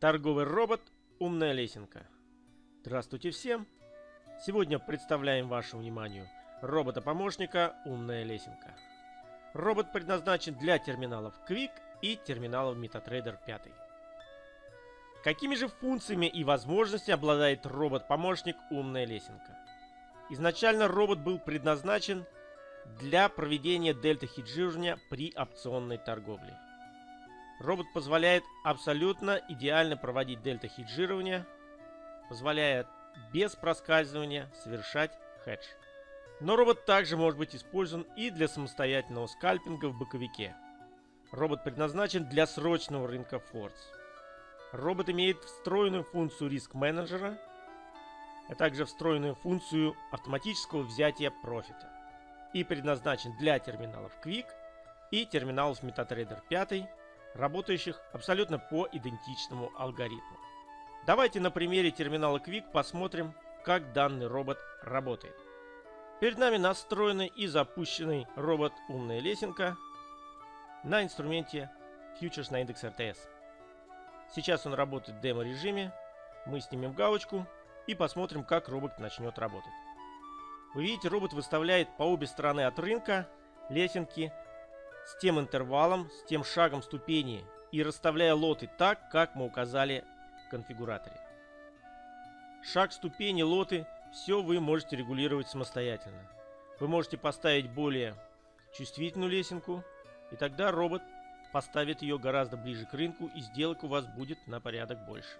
Торговый робот «Умная лесенка». Здравствуйте всем! Сегодня представляем вашему вниманию робота-помощника «Умная лесенка». Робот предназначен для терминалов Quick и терминалов MetaTrader 5. Какими же функциями и возможностями обладает робот-помощник «Умная лесенка»? Изначально робот был предназначен для проведения дельта-хеджирования при опционной торговле. Робот позволяет абсолютно идеально проводить дельта-хеджирование, позволяя без проскальзывания совершать хедж. Но робот также может быть использован и для самостоятельного скальпинга в боковике. Робот предназначен для срочного рынка Фордс. Робот имеет встроенную функцию риск-менеджера, а также встроенную функцию автоматического взятия профита и предназначен для терминалов Quick и терминалов MetaTrader 5 работающих абсолютно по идентичному алгоритму. Давайте на примере терминала Quick посмотрим, как данный робот работает. Перед нами настроенный и запущенный робот «Умная лесенка» на инструменте Futures на индекс RTS. Сейчас он работает в демо-режиме. Мы снимем галочку и посмотрим, как робот начнет работать. Вы видите, робот выставляет по обе стороны от рынка лесенки с тем интервалом, с тем шагом ступени и расставляя лоты так, как мы указали в конфигураторе. Шаг ступени, лоты, все вы можете регулировать самостоятельно. Вы можете поставить более чувствительную лесенку, и тогда робот поставит ее гораздо ближе к рынку, и сделок у вас будет на порядок больше.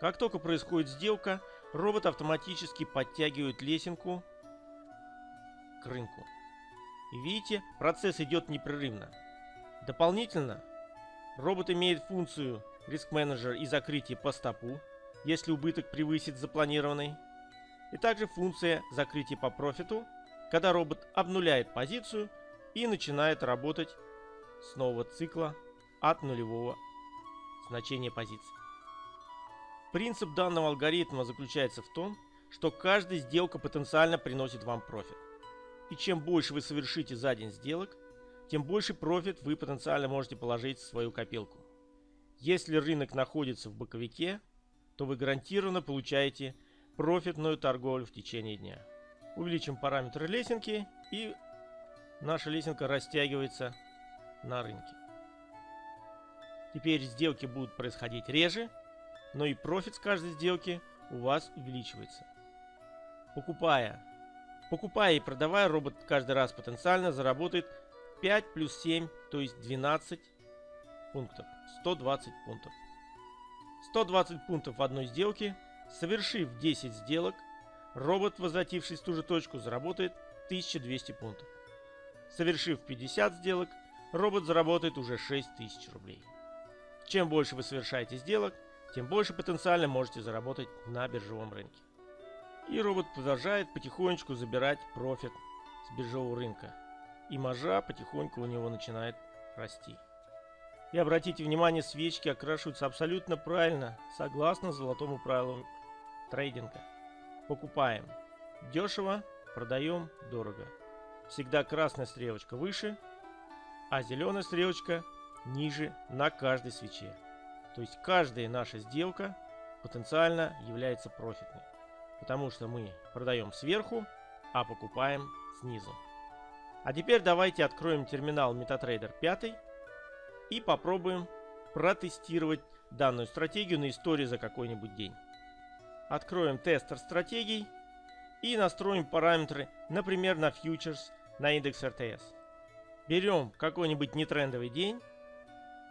Как только происходит сделка, робот автоматически подтягивает лесенку к рынку. Видите, процесс идет непрерывно. Дополнительно, робот имеет функцию риск менеджер и закрытие по стопу, если убыток превысит запланированный. И также функция закрытия по профиту, когда робот обнуляет позицию и начинает работать с нового цикла от нулевого значения позиции. Принцип данного алгоритма заключается в том, что каждая сделка потенциально приносит вам профит. И чем больше вы совершите за день сделок, тем больше профит вы потенциально можете положить в свою копилку. Если рынок находится в боковике, то вы гарантированно получаете профитную торговлю в течение дня. Увеличим параметры лесенки и наша лесенка растягивается на рынке. Теперь сделки будут происходить реже, но и профит с каждой сделки у вас увеличивается. Покупая Покупая и продавая, робот каждый раз потенциально заработает 5 плюс 7, то есть 12 пунктов. 120 пунктов. 120 пунктов в одной сделке. Совершив 10 сделок, робот, возвратившись в ту же точку, заработает 1200 пунктов. Совершив 50 сделок, робот заработает уже 6000 рублей. Чем больше вы совершаете сделок, тем больше потенциально можете заработать на биржевом рынке. И робот продолжает потихонечку забирать профит с биржевого рынка. И маржа потихоньку у него начинает расти. И обратите внимание, свечки окрашиваются абсолютно правильно, согласно золотому правилу трейдинга. Покупаем дешево, продаем дорого. Всегда красная стрелочка выше, а зеленая стрелочка ниже на каждой свече. То есть каждая наша сделка потенциально является профитной потому что мы продаем сверху, а покупаем снизу. А теперь давайте откроем терминал MetaTrader 5 и попробуем протестировать данную стратегию на истории за какой-нибудь день. Откроем тестер стратегий и настроим параметры, например, на фьючерс на индекс RTS. Берем какой-нибудь нетрендовый день,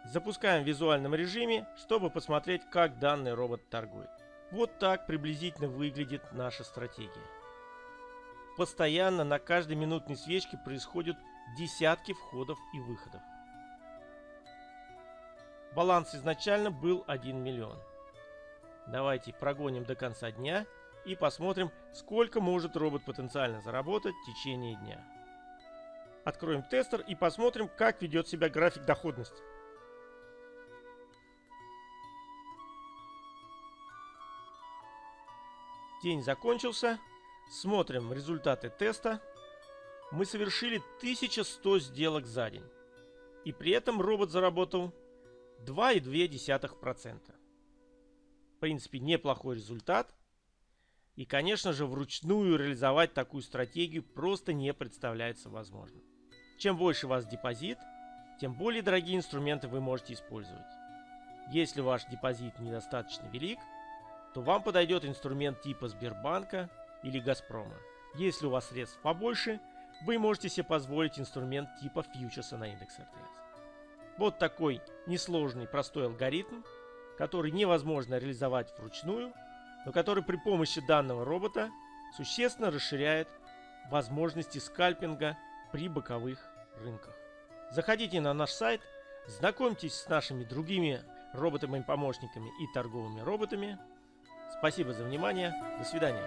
запускаем в визуальном режиме, чтобы посмотреть, как данный робот торгует. Вот так приблизительно выглядит наша стратегия. Постоянно на каждой минутной свечке происходят десятки входов и выходов. Баланс изначально был 1 миллион. Давайте прогоним до конца дня и посмотрим, сколько может робот потенциально заработать в течение дня. Откроем тестер и посмотрим, как ведет себя график доходности. День закончился. Смотрим результаты теста. Мы совершили 1100 сделок за день. И при этом робот заработал 2,2%. принципе, неплохой результат. И, конечно же, вручную реализовать такую стратегию просто не представляется возможным. Чем больше у вас депозит, тем более дорогие инструменты вы можете использовать. Если ваш депозит недостаточно велик, то вам подойдет инструмент типа Сбербанка или Газпрома. Если у вас средств побольше, вы можете себе позволить инструмент типа фьючерса на индекс РТС. Вот такой несложный простой алгоритм, который невозможно реализовать вручную, но который при помощи данного робота существенно расширяет возможности скальпинга при боковых рынках. Заходите на наш сайт, знакомьтесь с нашими другими роботами-помощниками и торговыми роботами. Спасибо за внимание. До свидания.